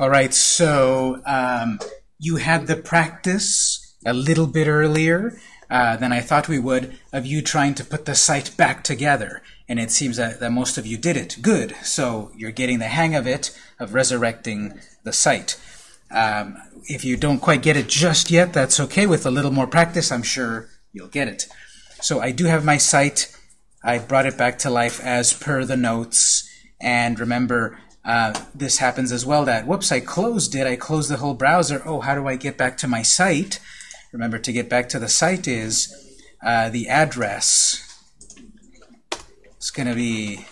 All right, so um, you had the practice a little bit earlier uh, than I thought we would of you trying to put the site back together. And it seems that, that most of you did it. Good. So you're getting the hang of it, of resurrecting the site. Um, if you don't quite get it just yet, that's okay. With a little more practice, I'm sure you'll get it. So I do have my site. I brought it back to life as per the notes. And remember, uh, this happens as well that, whoops, I closed it. I closed the whole browser. Oh, how do I get back to my site? Remember, to get back to the site is uh, the address. It's going to be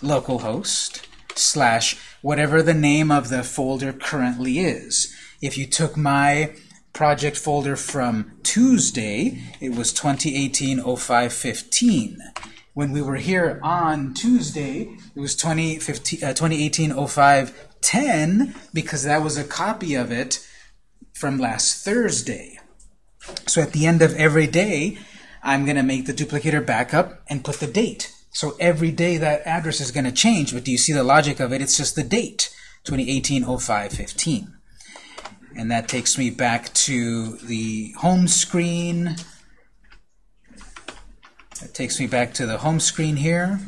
localhost slash whatever the name of the folder currently is. If you took my project folder from Tuesday, it was 2018-05-15. When we were here on Tuesday, it was 2018-05-10 uh, because that was a copy of it from last Thursday. So at the end of every day, I'm going to make the duplicator backup and put the date. So every day that address is going to change, but do you see the logic of it? It's just the date, 2018-05-15. And that takes me back to the home screen. That takes me back to the home screen here.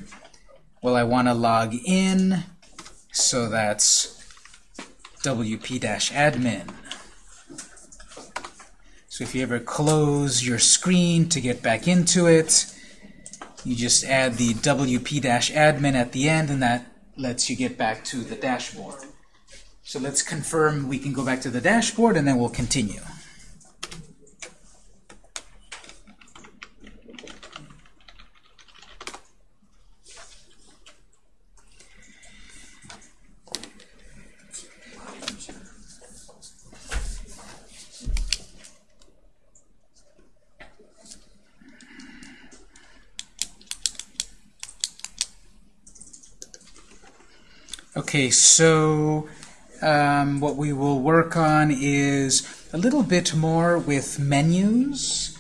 Well, I want to log in, so that's wp-admin. So if you ever close your screen to get back into it, you just add the wp-admin at the end, and that lets you get back to the dashboard. So let's confirm we can go back to the dashboard, and then we'll continue. Okay, so um, what we will work on is a little bit more with menus,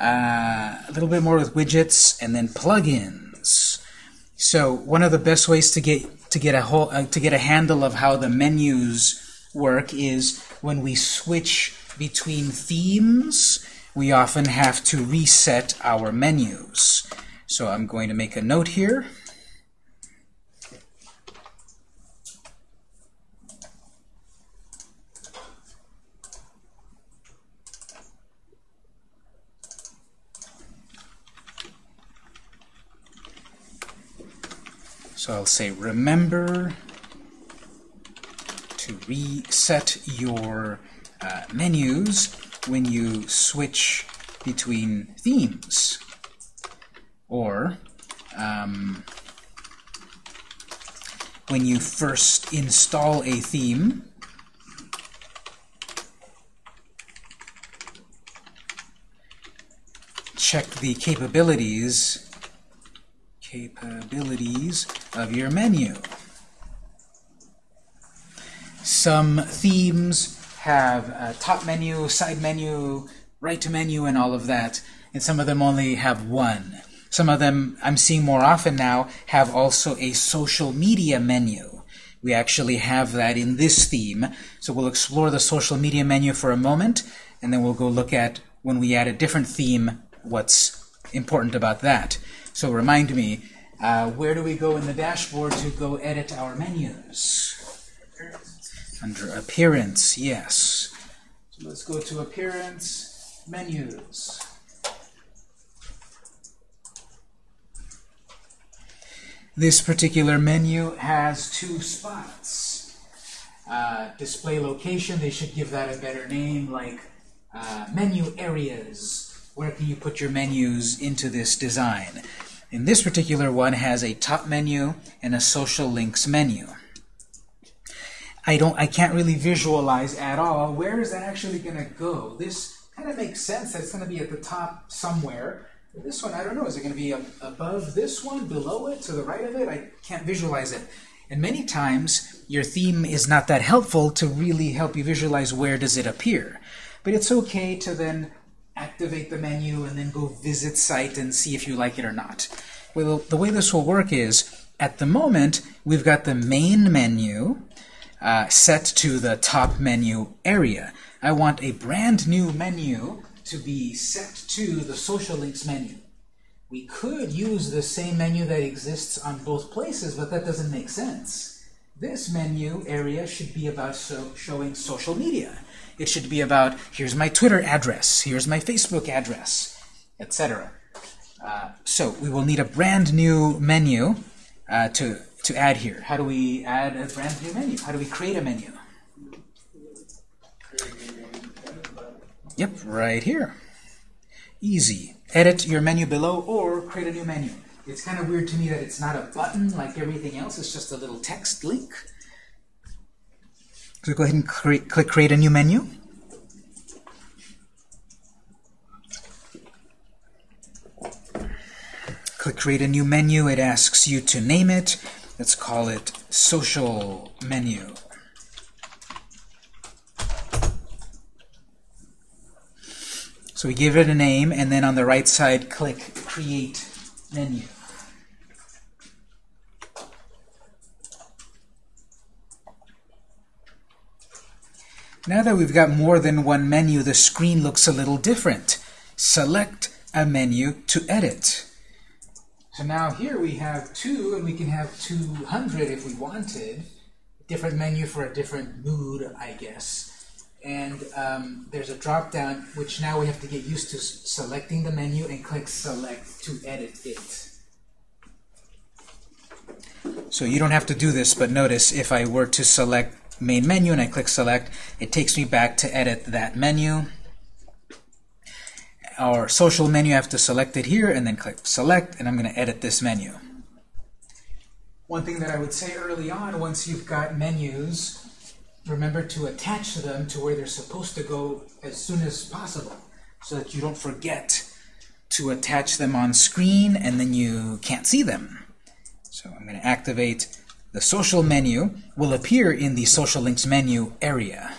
uh, a little bit more with widgets, and then plugins. So one of the best ways to get to get a whole uh, to get a handle of how the menus work is when we switch between themes. We often have to reset our menus. So I'm going to make a note here. So I'll say remember to reset your uh, menus when you switch between themes. Or um, when you first install a theme, check the capabilities capabilities of your menu. Some themes have a top menu, side menu, right to menu, and all of that, and some of them only have one. Some of them, I'm seeing more often now, have also a social media menu. We actually have that in this theme, so we'll explore the social media menu for a moment, and then we'll go look at, when we add a different theme, what's important about that. So remind me, uh, where do we go in the dashboard to go edit our menus? Under Appearance, yes. So let's go to Appearance, Menus. This particular menu has two spots. Uh, display location, they should give that a better name, like uh, menu areas. Where can you put your menus into this design? In this particular one has a top menu and a social links menu. I don't I can't really visualize at all where is that actually going to go. This kind of makes sense that it's going to be at the top somewhere. This one, I don't know, is it going to be above this one, below it, to the right of it? I can't visualize it. And many times, your theme is not that helpful to really help you visualize where does it appear. But it's okay to then activate the menu, and then go visit site and see if you like it or not. Well, the way this will work is, at the moment, we've got the main menu, uh, set to the top menu area. I want a brand new menu to be set to the social links menu. We could use the same menu that exists on both places, but that doesn't make sense. This menu area should be about so showing social media. It should be about, here's my Twitter address, here's my Facebook address, etc. Uh, so we will need a brand new menu uh, to, to add here. How do we add a brand new menu? How do we create a menu? Yep, right here. Easy. Edit your menu below or create a new menu. It's kind of weird to me that it's not a button like everything else. It's just a little text link. So go ahead and create, click Create a New Menu. Click Create a New Menu. It asks you to name it. Let's call it Social Menu. So we give it a name, and then on the right side, click Create Menu. Now that we've got more than one menu, the screen looks a little different. Select a menu to edit. So now here we have two, and we can have 200 if we wanted. Different menu for a different mood, I guess. And um, there's a drop-down, which now we have to get used to selecting the menu and click Select to edit it. So you don't have to do this, but notice if I were to select main menu and I click select, it takes me back to edit that menu. Our social menu, I have to select it here and then click select, and I'm going to edit this menu. One thing that I would say early on, once you've got menus, remember to attach them to where they're supposed to go as soon as possible so that you don't forget to attach them on screen and then you can't see them. So I'm going to activate the social menu will appear in the social links menu area.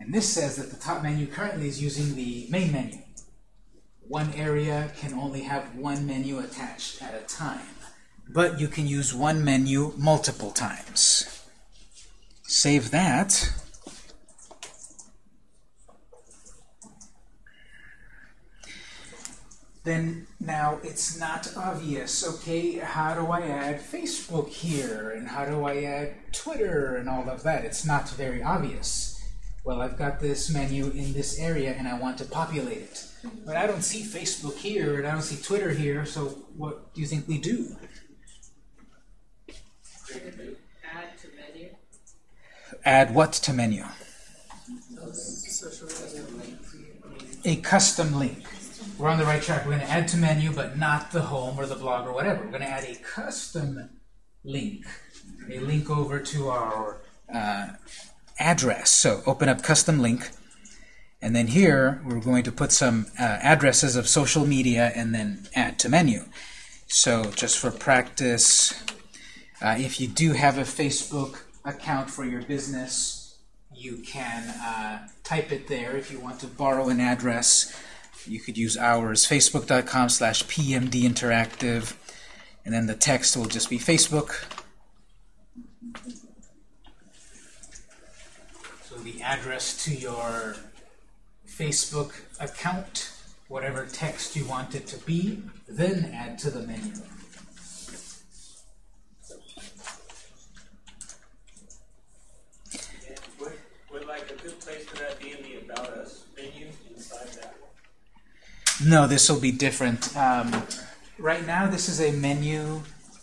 And this says that the top menu currently is using the main menu. One area can only have one menu attached at a time. But you can use one menu multiple times. Save that. Then now it's not obvious. Okay, how do I add Facebook here? And how do I add Twitter and all of that? It's not very obvious. Well, I've got this menu in this area and I want to populate it. But I don't see Facebook here and I don't see Twitter here, so what do you think we do? Add to menu. Add what to menu? A custom link we're on the right track. We're going to add to menu, but not the home or the blog or whatever. We're going to add a custom link, a link over to our uh, address. So open up custom link, and then here we're going to put some uh, addresses of social media and then add to menu. So just for practice, uh, if you do have a Facebook account for your business, you can uh, type it there if you want to borrow an address you could use ours, facebook.com slash pmdinteractive, and then the text will just be Facebook. So the address to your Facebook account, whatever text you want it to be, then add to the menu. Would, would like a good place for that be in the About Us menu inside that? No, this will be different. Um, right now, this is a menu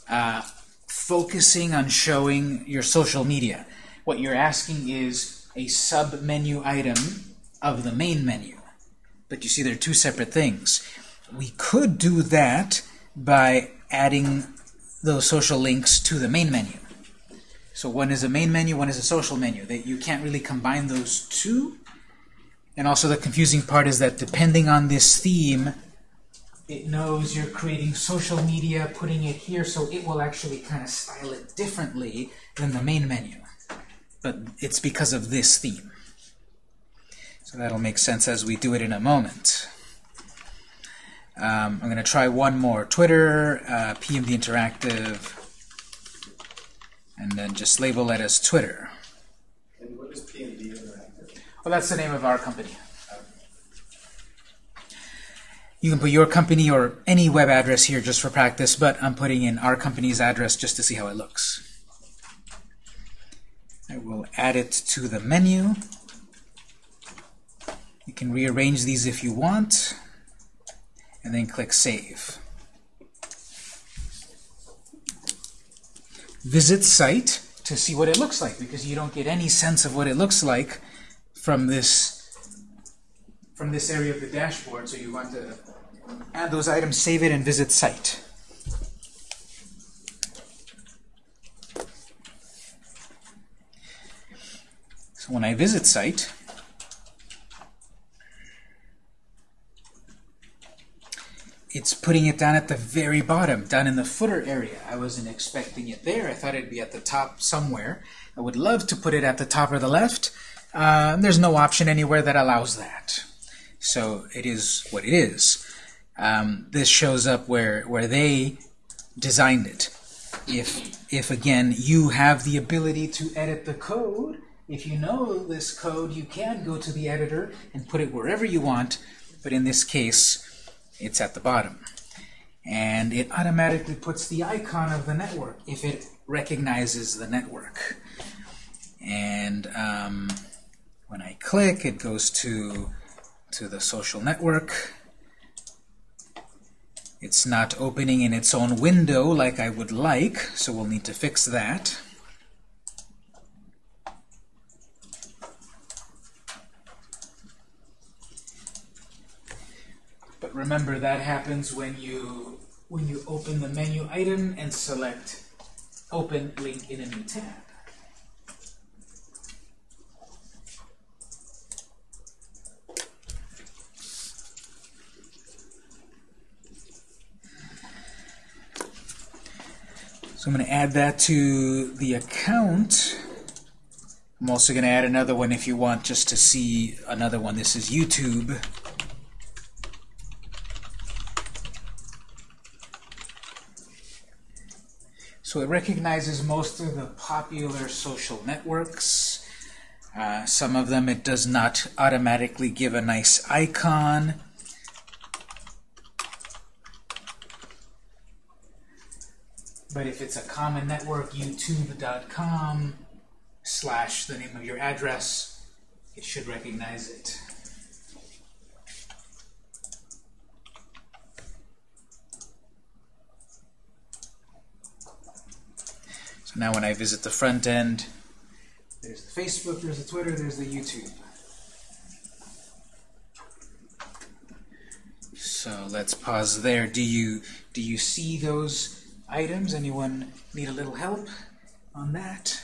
uh, focusing on showing your social media. What you're asking is a sub-menu item of the main menu. But you see, they're two separate things. We could do that by adding those social links to the main menu. So one is a main menu, one is a social menu. That you can't really combine those two and also the confusing part is that depending on this theme, it knows you're creating social media, putting it here, so it will actually kind of style it differently than the main menu. But it's because of this theme. So that'll make sense as we do it in a moment. Um, I'm going to try one more. Twitter, uh, PMD Interactive, and then just label it as Twitter. And what is PMD Interactive? Well, that's the name of our company. You can put your company or any web address here just for practice, but I'm putting in our company's address just to see how it looks. I will add it to the menu. You can rearrange these if you want, and then click Save. Visit site to see what it looks like, because you don't get any sense of what it looks like from this from this area of the dashboard, so you want to add those items, save it, and visit site. So when I visit site, it's putting it down at the very bottom, down in the footer area. I wasn't expecting it there. I thought it'd be at the top somewhere. I would love to put it at the top or the left. Uh, there's no option anywhere that allows that. So it is what it is. Um, this shows up where, where they designed it. If, if, again, you have the ability to edit the code, if you know this code, you can go to the editor and put it wherever you want, but in this case, it's at the bottom. And it automatically puts the icon of the network if it recognizes the network. And um, when I click, it goes to, to the social network. It's not opening in its own window like I would like, so we'll need to fix that. But remember that happens when you when you open the menu item and select open link in a new tab. I'm going to add that to the account. I'm also going to add another one if you want just to see another one. This is YouTube. So it recognizes most of the popular social networks. Uh, some of them it does not automatically give a nice icon. But if it's a common network, youtube.com slash the name of your address, it should recognize it. So now when I visit the front end, there's the Facebook, there's the Twitter, there's the YouTube. So let's pause there. Do you do you see those items? Anyone need a little help on that?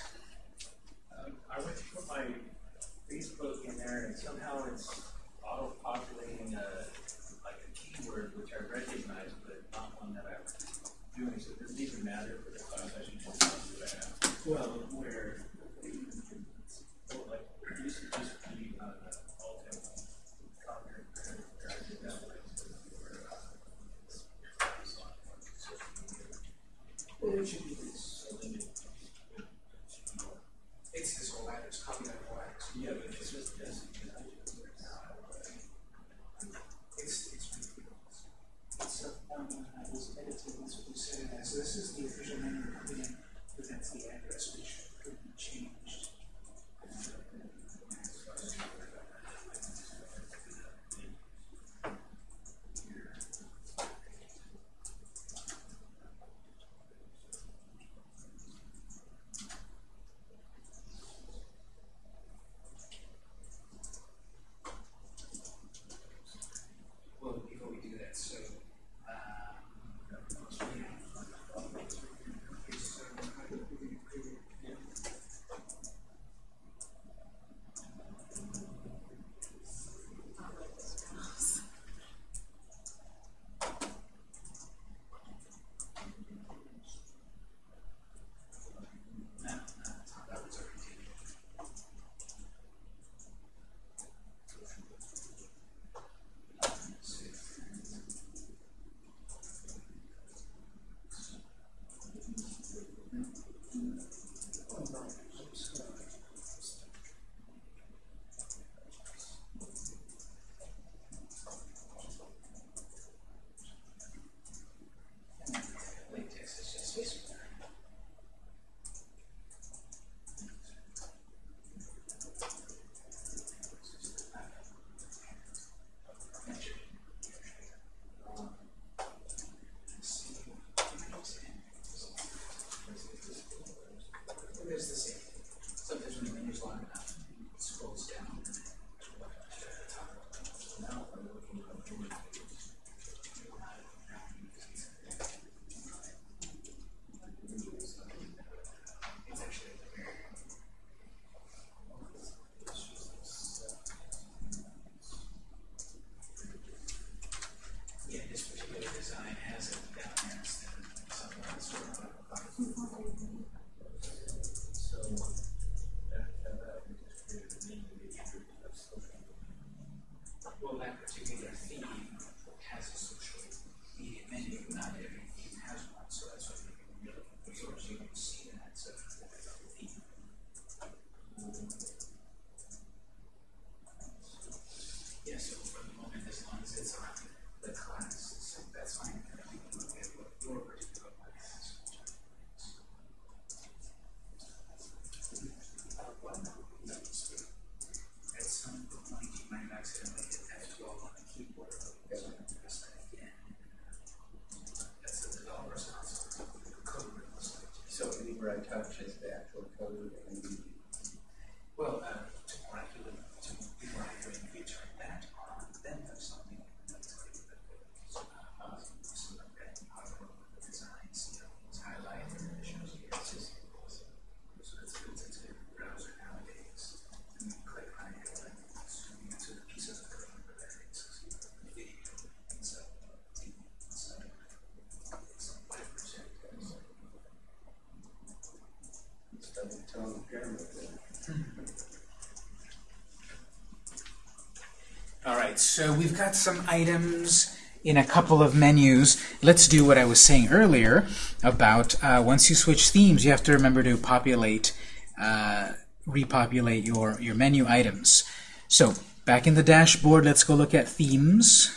So we've got some items in a couple of menus. Let's do what I was saying earlier about uh, once you switch themes, you have to remember to populate, uh, repopulate your, your menu items. So back in the dashboard, let's go look at themes.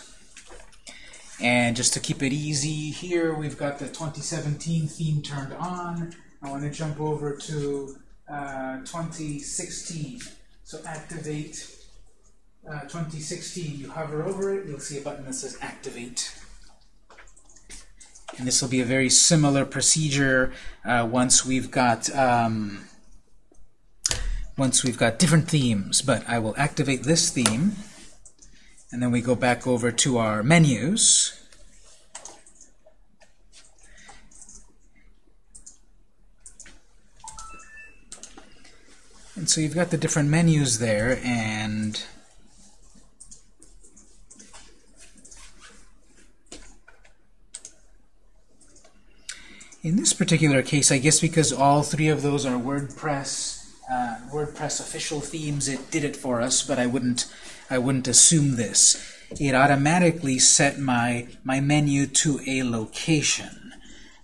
And just to keep it easy here, we've got the 2017 theme turned on. I want to jump over to uh, 2016. So activate uh, 2016, you hover over it, you'll see a button that says Activate. And this will be a very similar procedure uh, once we've got um, once we've got different themes. But I will activate this theme, and then we go back over to our menus. And so you've got the different menus there, and In this particular case, I guess because all three of those are WordPress, uh, WordPress official themes, it did it for us. But I wouldn't, I wouldn't assume this. It automatically set my my menu to a location.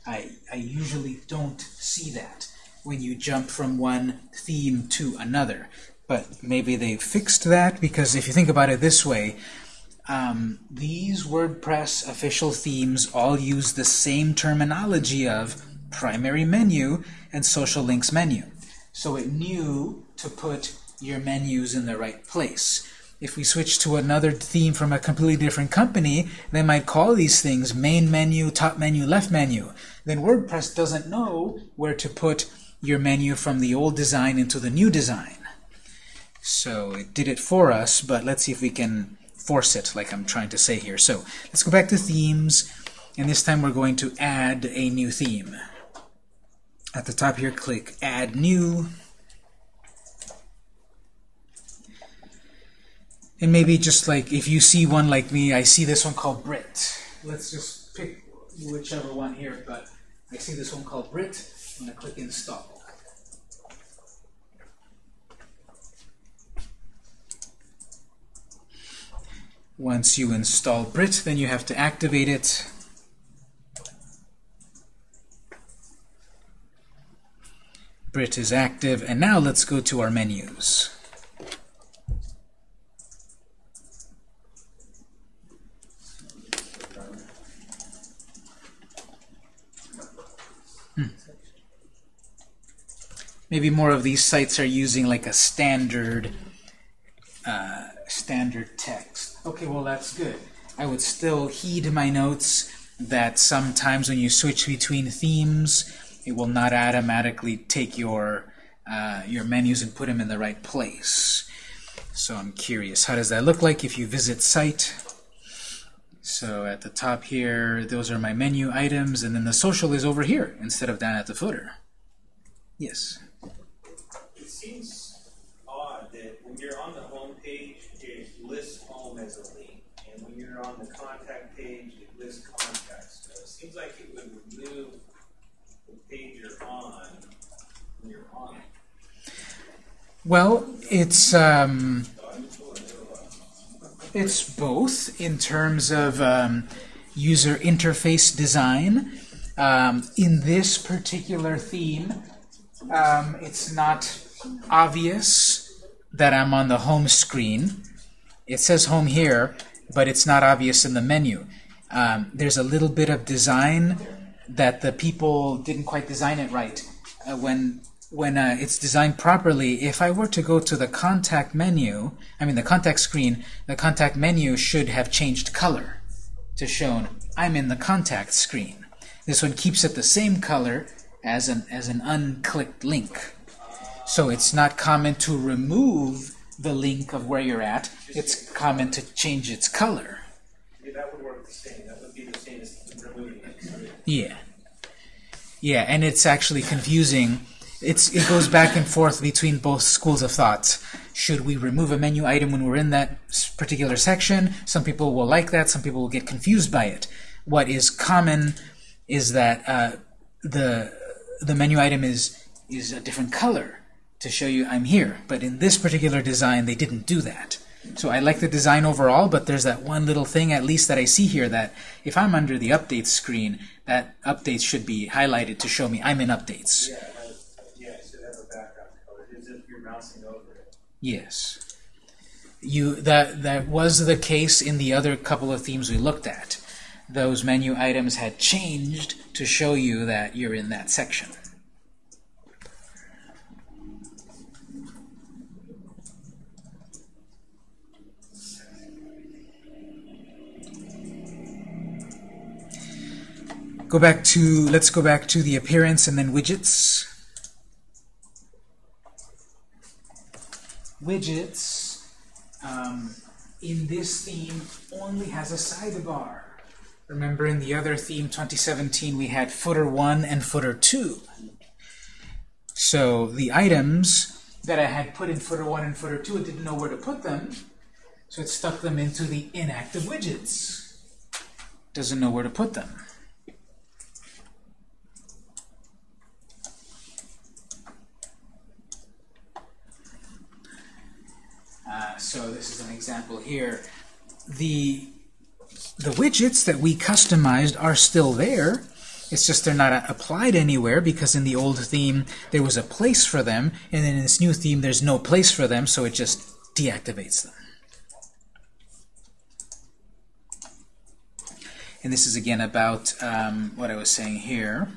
I I usually don't see that when you jump from one theme to another. But maybe they fixed that because if you think about it this way, um, these WordPress official themes all use the same terminology of primary menu and social links menu. So it knew to put your menus in the right place. If we switch to another theme from a completely different company, they might call these things main menu, top menu, left menu. Then WordPress doesn't know where to put your menu from the old design into the new design. So it did it for us, but let's see if we can force it, like I'm trying to say here. So let's go back to themes, and this time we're going to add a new theme. At the top here, click Add New. And maybe just like, if you see one like me, I see this one called Brit. Let's just pick whichever one here, but I see this one called Brit. I'm going to click Install. Once you install Brit, then you have to activate it. Brit is active, and now let's go to our menus. Hmm. Maybe more of these sites are using like a standard uh, standard text. Okay, well that's good. I would still heed my notes that sometimes when you switch between themes, it will not automatically take your uh, your menus and put them in the right place. So I'm curious, how does that look like if you visit site? So at the top here, those are my menu items, and then the social is over here instead of down at the footer. Yes? It seems odd that when you're on the home page, it as a link, and when you're on the contact page, it lists contacts. So it seems like it would remove the page you're on when you're on it. Well, it's um, it's both in terms of um, user interface design. Um, in this particular theme, um, it's not obvious that I'm on the home screen. It says home here, but it's not obvious in the menu. Um, there's a little bit of design that the people didn't quite design it right. Uh, when when uh, it's designed properly, if I were to go to the contact menu, I mean the contact screen, the contact menu should have changed color to shown I'm in the contact screen. This one keeps it the same color as an, as an unclicked link. So it's not common to remove the link of where you're at. It's common to change its color. Yeah, that would work the same. That would be the same as removing it. Yeah. Yeah, and it's actually confusing. It's It goes back and forth between both schools of thought. Should we remove a menu item when we're in that particular section? Some people will like that. Some people will get confused by it. What is common is that uh, the the menu item is is a different color to show you I'm here. But in this particular design, they didn't do that. So I like the design overall, but there's that one little thing at least that I see here that if I'm under the updates screen, that updates should be highlighted to show me I'm in updates. Yeah, yeah, it should have a background color, as if you're mousing over it. Yes. You that that was the case in the other couple of themes we looked at. Those menu items had changed to show you that you're in that section. Go back to let's go back to the appearance and then widgets. Widgets um, in this theme only has a sidebar. Remember in the other theme 2017 we had footer 1 and footer 2. So the items that I had put in footer 1 and footer 2 it didn't know where to put them. So it stuck them into the inactive widgets. Doesn't know where to put them. Uh, so this is an example here. The, the widgets that we customized are still there. It's just they're not applied anywhere because in the old theme there was a place for them, and then in this new theme there's no place for them, so it just deactivates them. And this is again about um, what I was saying here.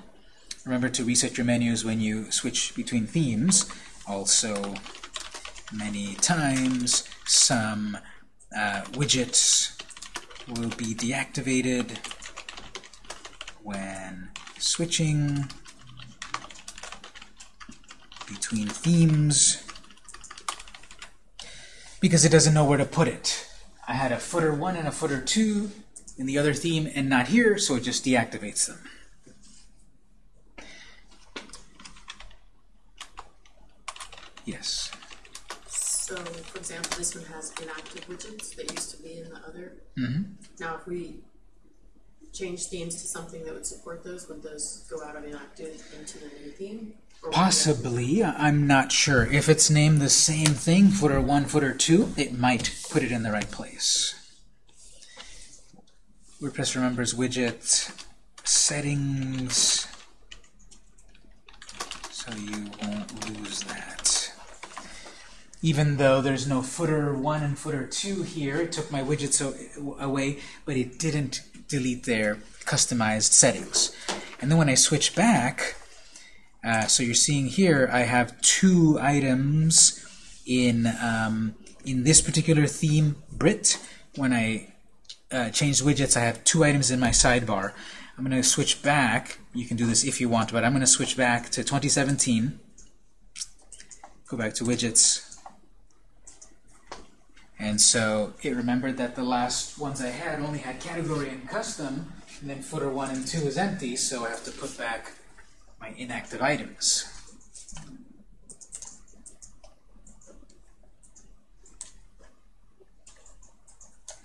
Remember to reset your menus when you switch between themes. Also, many times some uh, widgets will be deactivated when switching between themes because it doesn't know where to put it. I had a footer 1 and a footer 2 in the other theme and not here, so it just deactivates them. Yes. So, for example, this one has inactive widgets that used to be in the other. hmm Now, if we change themes to something that would support those, would those go out of inactive into the new theme? Or would they- Possibly, I'm not sure. If it's named the same thing, footer 1, footer 2, it might put it in the right place. WordPress remembers widget settings, so you won't lose that. Even though there's no footer 1 and footer 2 here, it took my widgets away, but it didn't delete their customized settings. And then when I switch back, uh, so you're seeing here, I have two items in um, in this particular theme, Brit. When I uh, change widgets, I have two items in my sidebar. I'm going to switch back. You can do this if you want, but I'm going to switch back to 2017. Go back to widgets. And so it remembered that the last ones I had only had category and custom, and then footer 1 and 2 is empty, so I have to put back my inactive items.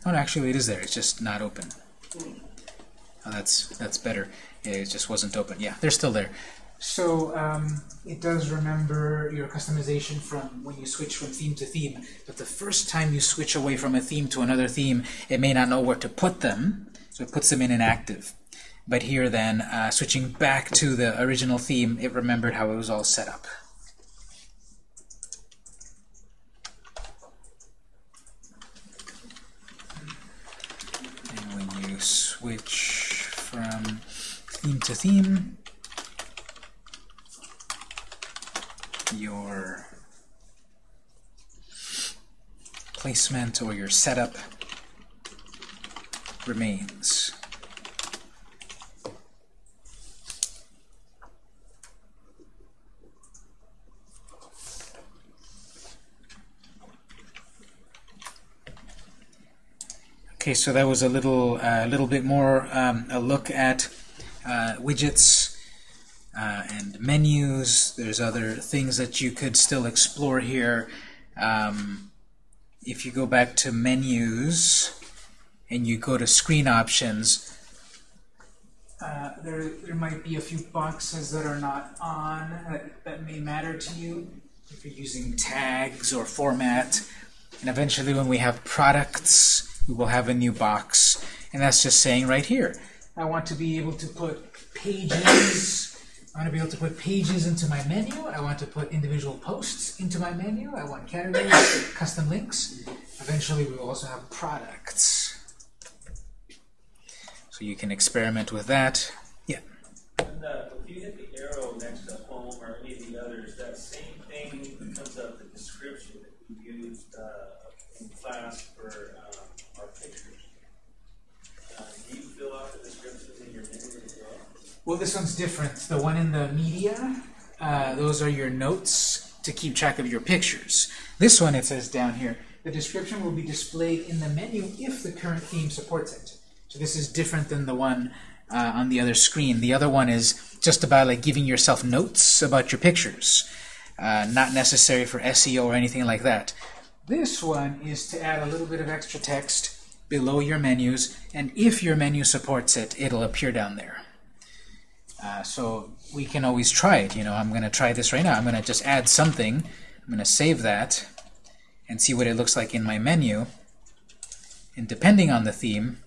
Oh, no, actually, it is there. It's just not open. Oh, that's that's better. It just wasn't open. Yeah, they're still there. So um, it does remember your customization from when you switch from theme to theme. But the first time you switch away from a theme to another theme, it may not know where to put them, so it puts them in inactive. But here then, uh, switching back to the original theme, it remembered how it was all set up. And when you switch from theme to theme, your placement or your setup remains. Okay, so that was a little, uh, little bit more um, a look at uh, widgets and menus. There's other things that you could still explore here. Um, if you go back to menus and you go to screen options, Uh, there, there might be a few boxes that are not on that, that may matter to you if you're using tags or format. And eventually when we have products, we will have a new box. And that's just saying right here, I want to be able to put pages I want to be able to put pages into my menu. I want to put individual posts into my menu. I want categories, custom links. Eventually, we will also have products. So you can experiment with that. Well? This one's different. The one in the media, uh, those are your notes to keep track of your pictures. This one, it says down here, the description will be displayed in the menu if the current theme supports it. So this is different than the one uh, on the other screen. The other one is just about like giving yourself notes about your pictures, uh, not necessary for SEO or anything like that. This one is to add a little bit of extra text below your menus, and if your menu supports it, it'll appear down there. Uh, so we can always try it. You know, I'm going to try this right now. I'm going to just add something. I'm going to save that and see what it looks like in my menu. And depending on the theme,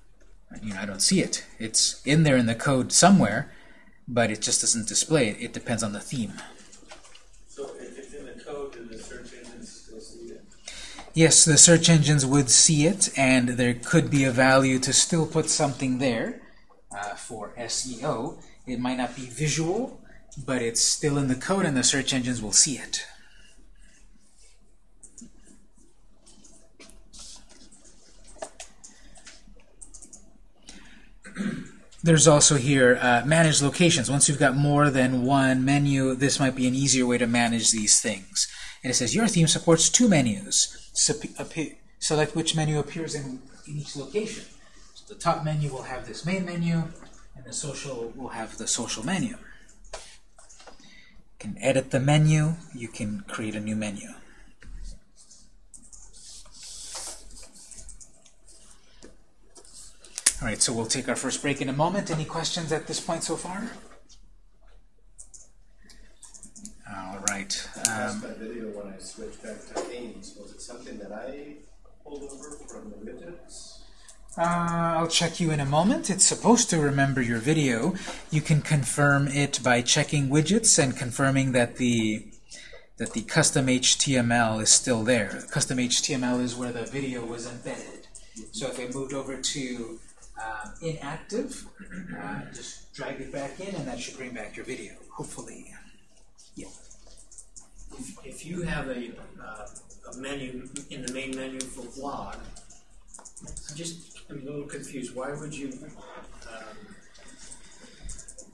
you know, I don't see it. It's in there in the code somewhere, but it just doesn't display it. It depends on the theme. So if it's in the code, do the search engines still see it? Yes, the search engines would see it, and there could be a value to still put something there uh, for SEO. It might not be visual, but it's still in the code, and the search engines will see it. There's also here uh, manage locations. Once you've got more than one menu, this might be an easier way to manage these things. And it says your theme supports two menus. Select which menu appears in, in each location. So the top menu will have this main menu, the social will have the social menu. You can edit the menu. You can create a new menu. All right, so we'll take our first break in a moment. Any questions at this point so far? All right. Um, my video when I switched back to themes. Was it something that I pulled over from the widgets? Uh, I'll check you in a moment. It's supposed to remember your video. You can confirm it by checking widgets and confirming that the that the custom HTML is still there. Custom HTML is where the video was embedded. So if it moved over to uh, inactive, uh, just drag it back in, and that should bring back your video, hopefully. If, if you have a, uh, a menu in the main menu for vlog, just, I'm a little confused. Why would you, um,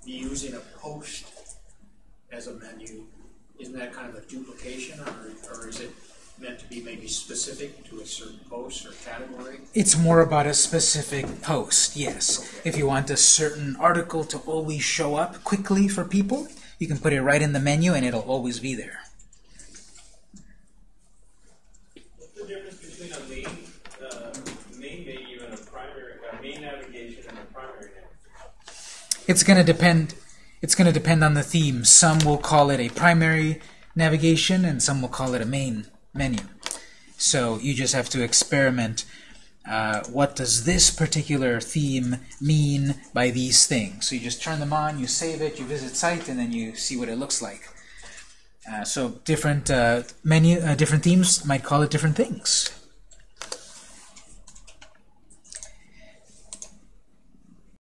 be using a post as a menu? Isn't that kind of a duplication, or, or is it meant to be maybe specific to a certain post or category? It's more about a specific post, yes. If you want a certain article to always show up quickly for people, you can put it right in the menu and it'll always be there. What's the difference between a main, uh, main menu and a primary, a main navigation and a primary navigation? It's going to depend it's going to depend on the theme. Some will call it a primary navigation and some will call it a main menu. So you just have to experiment uh, what does this particular theme mean by these things. So you just turn them on, you save it, you visit site, and then you see what it looks like. Uh, so different uh, menu, uh, different themes might call it different things.